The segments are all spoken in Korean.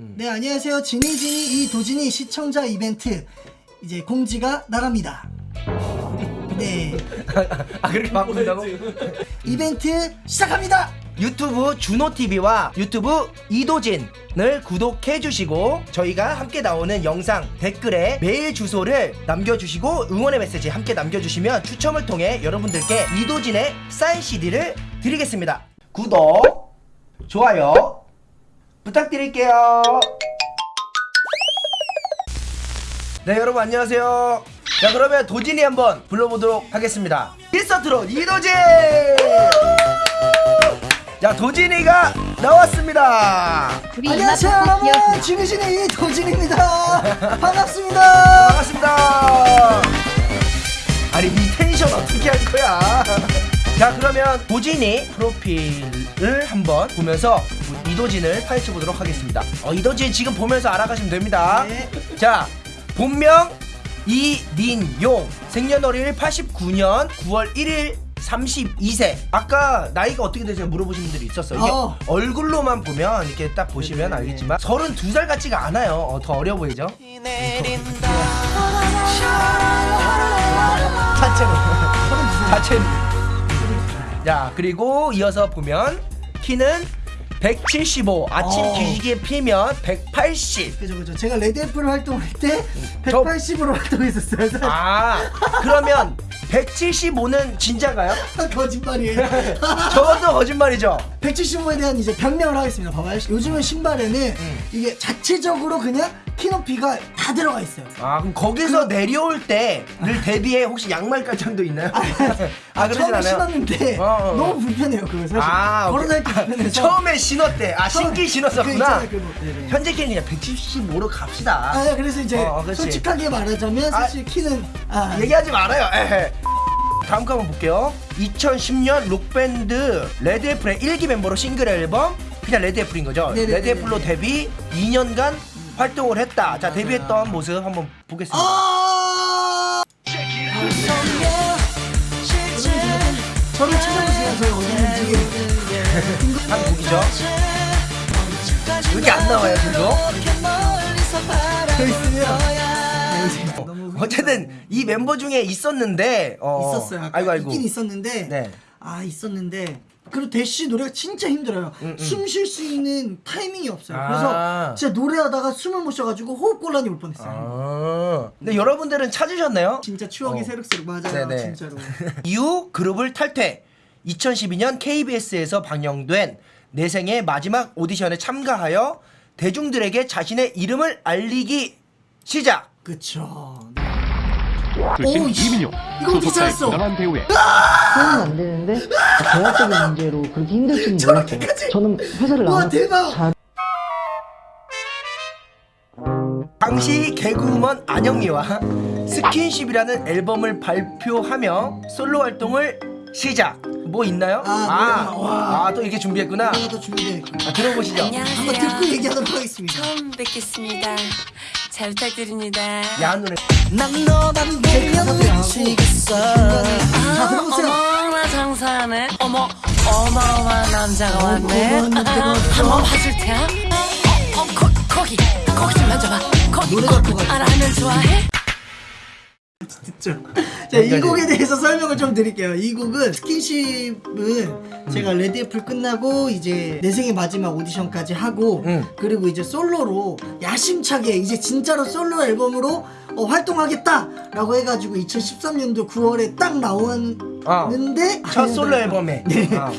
네 안녕하세요. 지니지니 이 도진이 시청자 이벤트. 이제 공지가 나갑니다. 네. 아 그렇게 바꾼다고? 이벤트 시작합니다. 유튜브 준호TV와 유튜브 이도진을 구독해주시고 저희가 함께 나오는 영상 댓글에 메일 주소를 남겨주시고 응원의 메시지 함께 남겨주시면 추첨을 통해 여러분들께 이도진의 사인 CD를 드리겠습니다. 구독 좋아요 부탁드릴게요. 네 여러분 안녕하세요. 자 그러면 도진이 한번 불러보도록 하겠습니다. 미스터트롯 이도진! 자 도진이가 나왔습니다. 안녕하세요 여러분. 기억 지니지니 이 도진입니다. 반갑습니다. 반갑습니다. 아니 이 텐션 어떻게 할 거야? 자 그러면 도진이 프로필을 한번 보면서 이도진을 파헤쳐 보도록 하겠습니다. 어, 이도진 지금 보면서 알아가시면 됩니다. 네. 자 본명 이민용. 생년월일 89년 9월 1일 32세. 아까 나이가 어떻게 되세요? 물어보신 분들이 있었어요. 이게 어. 얼굴로만 보면 이렇게 딱 보시면 알겠지만 32살 같지가 않아요. 어, 더 어려 보이죠? 자체로. 자체로. 자 그리고 이어서 보면 키는 175 아침 어. 기지개 피면 180 그죠 그죠 제가 레드애플 활동할 때 저- 180으로 활동했었어요 사실. 아 그러면 175는 진짜가요? 거짓말이에요 저것도 거짓말이죠. 175에 대한 이제 변명을 하겠습니다. 봐봐요. 요즘은 신발에는 음. 이게 자체적으로 그냥 키 높이가 다 들어가 있어요. 아 그럼 거기서 내려올 때를 대비해 혹시 양말 깔창도 있나요? 아 그러진 처음에 않아요. 신었는데 어, 어, 어. 너무 불편해요. 그거 사실 아 걸어다니기 오케이. 불편해서 처음에 신었대. 아 신기 그 신었었구나. 그거. 네네. 현재 키는 그냥 175로 갑시다. 아 그래서 이제 어, 그렇지. 솔직하게 말하자면 아, 사실 키는 아, 얘기하지 말아요. 에헤. 다음 거 한번 볼게요. 2010년 록밴드 레드애플의 1기 멤버로 싱글 앨범 그냥 레드애플인 거죠. 네네네네. 레드애플로 데뷔 2년간 활동을 했다. 자 데뷔했던 모습 한번 보겠습니다. 아 저를 찾아보세요. 저희 어디 있는지. 한 곡이죠. 이렇게 안 나와요. 저 있으면 너무 어쨌든 이 멤버 중에 있었는데 어, 있었어요. 아까 아이고 아이고. 있긴 있었는데 네. 아 있었는데 그리고 대시 노래가 진짜 힘들어요. 음, 음. 숨쉴 수 있는 타이밍이 없어요. 아. 그래서 진짜 노래하다가 숨을 못 쉬어가지고 호흡 곤란이 올 뻔했어요. 아. 근데 여러분들은 찾으셨나요? 진짜 추억이 어. 새록새록 맞아요. 네네. 진짜로. 이후 그룹을 탈퇴. 2012년 KBS에서 방영된 내 생의 마지막 오디션에 참가하여 대중들에게 자신의 이름을 알리기 시작. 그쵸. 이민용 이거 어떻게 소속사의? 부당한 대우에 그러면 안 되는데 계약적인 문제로 그렇게 힘들 줄은 몰랐어요. 저는 회사를 와 나와서 대박. 잘 당시 개그우먼 안영미와 스킨십이라는 앨범을 발표하며 솔로 활동을 시작. 뭐 있나요? 아, 아, 와. 아, 또 이게 준비했구나. 더 준비돼. 아, 들어보시죠. 한번 안녕하세요. 듣고 얘기하도록 하겠습니다. 처음 뵙겠습니다. 잘 부탁드립니다. 야한 노래. 난 너만 제 가사도 미치겠어. 자, 들어보세요. 어머나 장사하네. 어머 어마어마한 남자가 왔네. 아. 한번 봐줄 테야. 어, 어 거, 거기 거기 좀 만져봐. 거기 노래 갖고 가자. 아, 라면 좋아해? 듣죠. 자, 이 곡에 대해서 설명을 좀 드릴게요. 이 곡은 스킨십은 제가 레드애플 끝나고 이제 내 생의 마지막 오디션까지 하고 음. 그리고 이제 솔로로 야심차게 이제 진짜로 솔로 앨범으로 어, 활동하겠다라고 해가지고 2013년도 9월에 딱 나왔는데 첫 솔로 앨범에. 네. 아.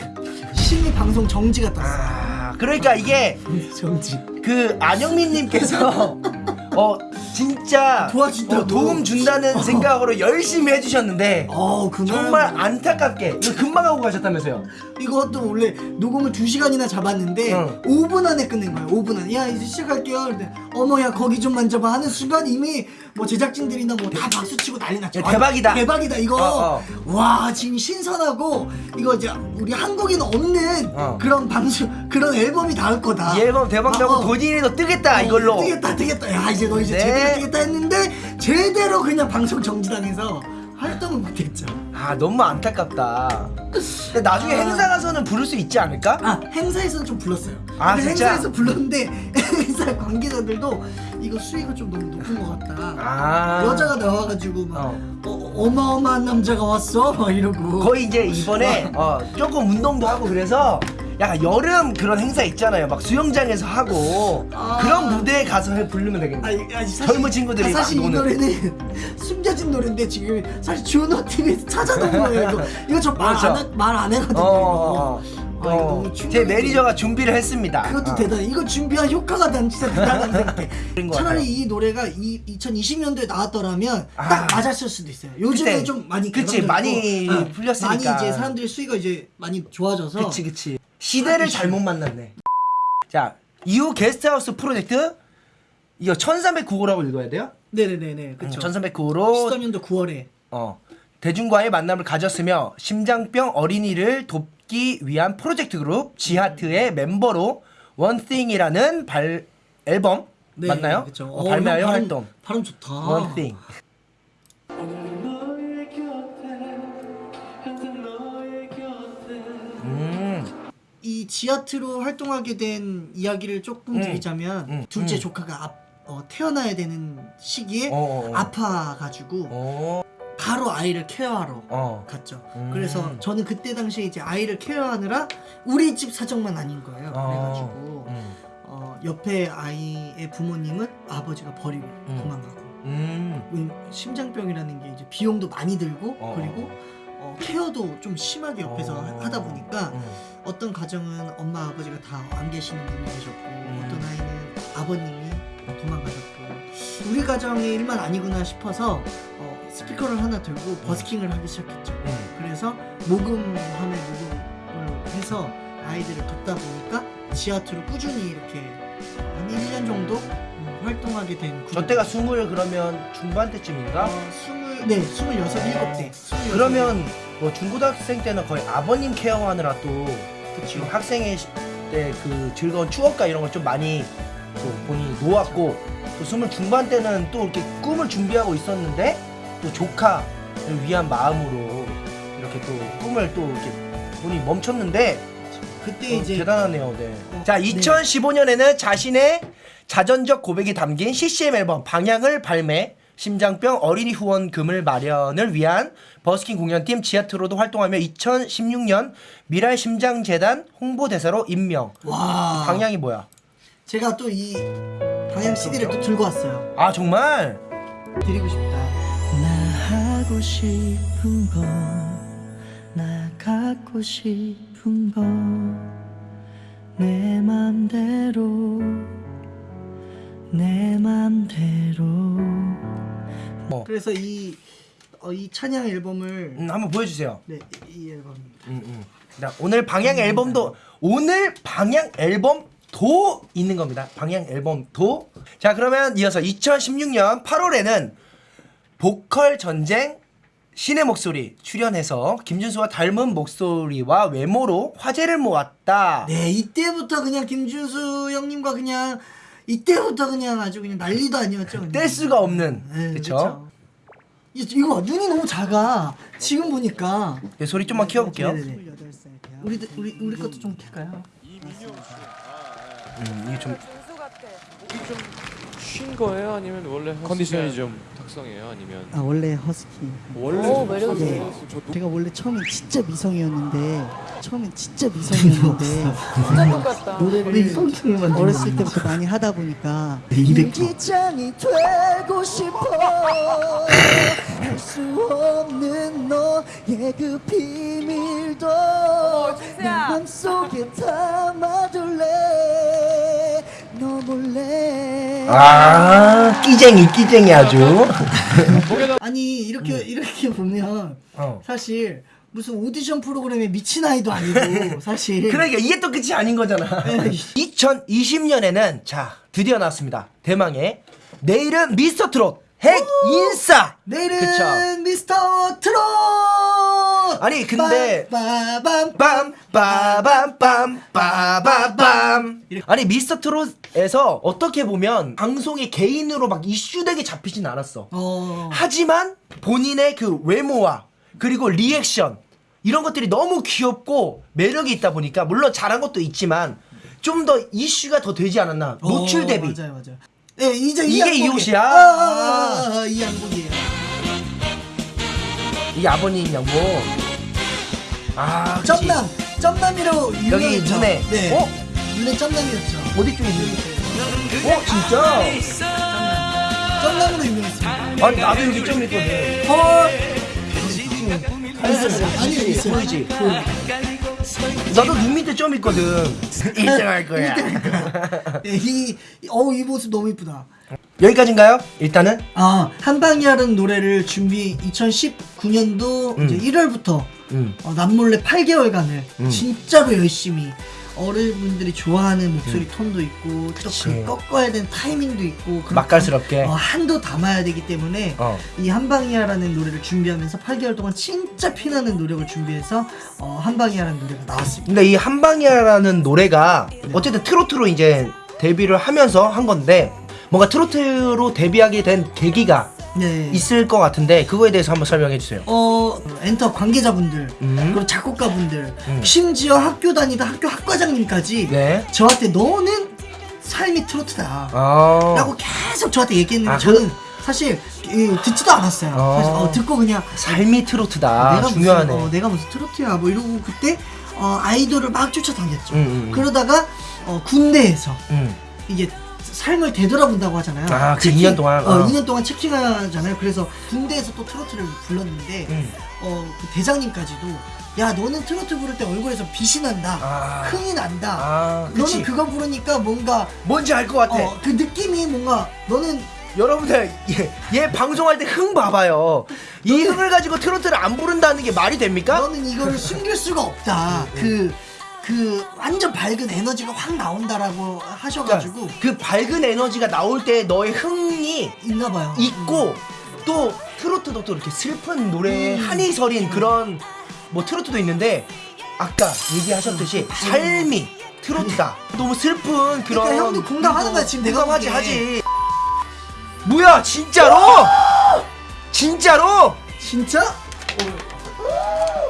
심의 방송 정지가 떴어요. 아, 그러니까 이게 정지. 그 안영민님께서 어 진짜 도와준다고. 어, 도움 준다는 생각으로 열심히 해주셨는데 어, 정말 안타깝게 이거 금방 하고 가셨다면서요? 이것도 원래 녹음을 2시간이나 잡았는데 응. 5분 안에 끝낸 거예요 5분 안에 야 이제 시작할게요 근데 어머 야 거기 좀 만져봐 하는 순간 이미 뭐 제작진들이나 뭐 다 박수치고 난리 났죠 야, 대박이다. 아, 대박이다 이거 어, 어. 와 지금 신선하고 이거 이제 우리 한국에는 없는 어. 그런 방송 그런 앨범이 나올 거다 이 앨범 대박 나고 어, 어. 도진이도 뜨겠다 이걸로 어, 뜨겠다 뜨겠다 야 이제 너 이제 네. 제대로 뜨겠다 했는데 제대로 그냥 방송 정지당해서 할 활동을 못했죠. 아 너무 안타깝다. 근데 나중에 아. 행사 가서는 부를 수 있지 않을까? 아 행사에서는 좀 불렀어요. 아, 근데 진짜? 행사에서 불렀는데 행사 관계자들도 이거 수위가 좀 너무 높은 것 같다. 아 여자가 나와가지고 막 어. 어. 마어마한 남자가 왔어 막 이러고 거의 이제 이번에 어, 조금 운동도 하고 그래서 약간 여름 그런 행사 있잖아요. 막 수영장에서 하고 아. 그런 무대에 가서 해 부르면 되겠네. 아니, 아니, 사실, 젊은 친구들이 아, 사실 막 이. 노래는 숨겨진 노래인데 지금 사실 주노 TV에서 찾아놓은 거예요 이거 이거 저말 그렇죠. 안말안 했거든요 어, 어, 아, 어. 너무 제 매니저가 준비를 했습니다. 그것도 어. 대단해. 이거 준비한 효과가 난 진짜 대단한 생각해. 차라리. 이 노래가 이 2020년도에 나왔더라면 아. 딱 맞았을 수도 있어요. 요즘에 그때, 좀 많이 그치, 많이 어, 풀렸으니까. 많이 이제 사람들의 수위가 이제 많이 좋아져서 그치 그치. 시대를 잘못 만났네. 자 이후 게스트하우스 프로젝트 이거 1309호라고 읽어야 돼요? 네네네네 그쵸. 1309호로 13년도 9월에 어, 대중과의 만남을 가졌으며 심장병 어린이를 돕기 위한 프로젝트 그룹 지하트의 멤버로 원띵이라는 발 앨범 네, 맞나요? 그쵸. 어, 어, 형 발음- 활동 발음 좋다. 원띵 이 지하트로 활동하게 된 이야기를 조금 음. 드리자면 음, 둘째 음. 조카가 앞- 어, 태어나야 되는 시기에 어, 어, 어. 아파가지고 어, 바로 아이를 케어하러 어. 갔죠. 음. 그래서 저는 그때 당시에 이제 아이를 케어하느라 우리 집 사정만 아닌 거예요. 어. 그래가지고 음. 어, 옆에 아이의 부모님은 아버지가 버리고 음. 도망가고 심장병이라는 게 이제 비용도 많이 들고 어. 그리고 어, 케어도 좀 심하게 옆에서 어. 하다 보니까 음. 어떤 가정은 엄마 아버지가 다 안 계시는 분이 계셨고 어떤 아이는 아버님이 도망가셨고 우리 가정의 일만 아니구나 싶어서 어, 스피커를 하나 들고 버스킹을 하기 시작했죠. 음. 그래서 모금함에 모금을 해서 아이들을 돕다 보니까 지하트로 꾸준히 이렇게 한 1년 정도 음, 활동하게 된 그룹. 저 때가 스물 그러면 중반 때쯤인가? 어, 스물 네 스물여섯 일곱 대 그러면 뭐 중고등학생 때는 거의 아버님 케어하느라 또 지금 학생의 때 그 즐거운 추억과 이런 걸 좀 많이 또 본인이 놓았고 또 스물 중반 때는 또 이렇게 꿈을 준비하고 있었는데 또 조카를 위한 마음으로 이렇게 또 꿈을 또 이렇게 본인이 멈췄는데 그때 어, 이제 대단하네요. 네. 어, 자, 네. 2015년에는 자신의 자전적 고백이 담긴 CCM 앨범 방향을 발매, 심장병 어린이 후원금을 마련을 위한 버스킹 공연팀 지하트로도 활동하며 2016년 미랄 심장재단 홍보대사로 임명. 와 방향이 뭐야? 제가 또 이 방향 CD를 또 들고 왔어요. 아 정말? 드리고 싶다. 나 하고 싶은 거, 나 갖고 싶은 거, 내 맘대로, 내 맘대로. 어. 그래서 이, 어, 이 찬양 앨범을, 음, 한번 보여주세요. 네, 이 앨범입니다. 음, 음. 자, 오늘 방향 앨범도 오늘 방향 앨범 도 있는 겁니다. 방향 앨범 도. 자, 그러면 이어서 2016년 8월에는 보컬 전쟁 신의 목소리 출연해서 김준수와 닮은 목소리와 외모로 화제를 모았다. 네, 이때부터 그냥 김준수 형님과 그냥, 이때부터 그냥 아주 그냥 난리도 아니었죠. 그냥. 뗄 수가 없는. 네? 이- 이거 봐, 눈이 너무 작아. 지금 보니까. 네, 소리 좀만 키워볼게요. 네네네. 우리 우리 우리 것도 좀 킬까요? 음, 이게 좀 쉰 거예요? 아니면 원래 허스키가 컨디션이 좀 특성이에요? 아니면 아 원래 허스키. 원래 오, 매력 네. 저 녹- 제가 원래 처음엔 진짜 미성이었는데 처음엔 진짜 미성이었는데 진짜 똑같다. 노래를 어렸을 때부터 많이 하다 보니까 일기장이 되고 싶어 할 수 없는 너의 그 비밀도 내 진수야. 맘속에 담아둘래 아, 끼쟁이 끼쟁이 아주. 아니 이렇게 이렇게 보면 어. 사실 무슨 오디션 프로그램에 미친 아이도 아니고 사실 그러니까 이게 또 끝이 아닌 거잖아. 2020년에는 자 드디어 나왔습니다. 대망의 내일은 미스터 트롯 핵 인싸. 내일은 그쵸. 미스터 트롯 아니 근데 빠밤 빰 빠밤 빰 빠밤 아니 미스터 트롯에서 어떻게 보면 방송이 개인으로 막 이슈되게 잡히진 않았어. 어. 하지만 본인의 그 외모와 그리고 리액션 이런 것들이 너무 귀엽고 매력이 있다 보니까 물론 잘한 것도 있지만 좀 더 이슈가 더 되지 않았나. 노출 어, 대비. 맞아요 맞아요. 예 이제 이게 이 양복이에요. 옷이야? 아, 아, 아, 아, 이 양복이에요 이 아버님 양복 아 그치. 점남 점남이로 유명했죠. 눈에. 네. 어? 눈에 점남이었죠. 어디 쪽에 있는 어 진짜? 점남으로 유명했습니다. 아니 나도 여기 좀 있거든. 헐! 아니요 있어요 보이지 나도 눈 밑에 점 있거든. 1등 할 거야. 예, 이, 어우 이 모습 너무 이쁘다 여기까지인가요 일단은 아 한방이라는 노래를 준비 2019년도 음. 이제 1월부터 음. 어, 남몰래 8개월간을 음. 진짜로 열심히 어른분들이 좋아하는 목소리 톤도 있고 또 그치. 그 꺾어야 되는 타이밍도 있고 맛깔스럽게 어, 한도 담아야 되기 때문에 어. 이 한방이야라는 노래를 준비하면서 8개월 동안 진짜 피나는 노력을 준비해서 어, 한방이야라는 노래가 나왔습니다. 근데 이 한방이야라는 노래가 어쨌든 트로트로 이제 데뷔를 하면서 한 건데 뭔가 트로트로 데뷔하게 된 계기가 네. 있을 것 같은데 그거에 대해서 한번 설명해 주세요. 어 엔터 관계자분들 음. 그리고 작곡가분들 음. 심지어 학교 다니다 학교 학과장님까지 네. 저한테 너는 삶이 트로트다 아. 라고 계속 저한테 얘기했는데 아, 저는 사실 이, 듣지도 않았어요 어. 사실, 어, 듣고 그냥 삶이 트로트다. 내가 중요하네. 무슨 어, 내가 무슨 트로트야 뭐 이러고 그때 어, 아이돌을 막 쫓아다녔죠 음, 음, 음. 그러다가 어, 군대에서 음. 이게 삶을 되돌아본다고 하잖아요. 아, 그 체킹- 2년 동안? 어, 어. 2년 동안 체킹하잖아요. 그래서 군대에서 또 트로트를 불렀는데, 음. 어, 그 대장님까지도, 야, 너는 트로트 부를 때 얼굴에서 빛이 난다. 아. 흥이 난다. 아. 너는 그거 부르니까 뭔가, 뭔지 알 것 같아. 어, 그 느낌이 뭔가, 너는, 여러분들 얘, 얘 방송할 때 흥 봐봐요. 이 흥을 가지고 트로트를 안 부른다는 게 말이 됩니까? 너는 이거를 숨길 수가 없다. 그, 그, 완전 밝은 에너지가 확 나온다라고 하셔가지고, 그러니까 그 밝은 에너지가 나올 때 너의 흥이 있나 봐요. 있고 또 트로트도 또 이렇게 슬픈 노래에 음. 한이 서린 그런 뭐 트로트도 있는데 아까 얘기하셨듯이 삶이 트로트다. 너무 슬픈 그런 그러니까 형도 공감하는 거야, 지금 내가 공감하지 보기에. 하지. 뭐야 진짜로? 진짜로? 진짜?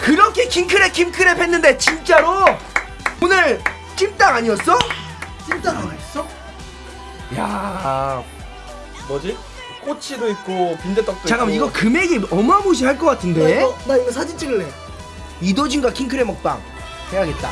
그렇게 킹크랩 킹크랩 했는데 진짜로? 오늘 찜닭 아니었어? 찐따 아니었어? 야 뭐지? 꼬치도 있고 빈대떡도 잠깐만 있고 이거 금액이 어마무시할 것나 같은데 이거, 나 이거 사진 찍을래. 이도진과 킹크랩 먹방 해야겠다.